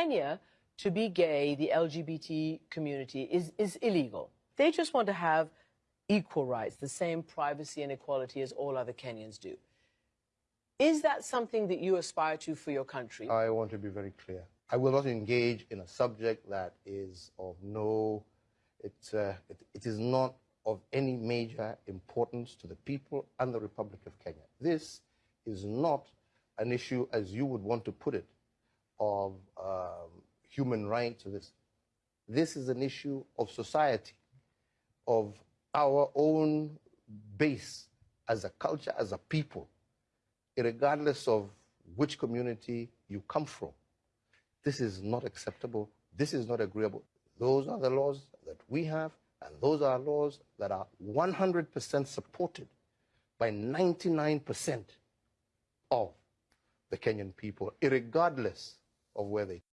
Kenya, to be gay, the LGBT community, is, is illegal. They just want to have equal rights, the same privacy and equality as all other Kenyans do. Is that something that you aspire to for your country? I want to be very clear. I will not engage in a subject that is of no, it's, uh, it, it is not of any major importance to the people and the Republic of Kenya. This is not an issue, as you would want to put it, of um, human rights. This, this is an issue of society, of our own base as a culture, as a people, regardless of which community you come from. This is not acceptable. This is not agreeable. Those are the laws that we have, and those are laws that are 100% supported by 99% of the Kenyan people, regardless of where they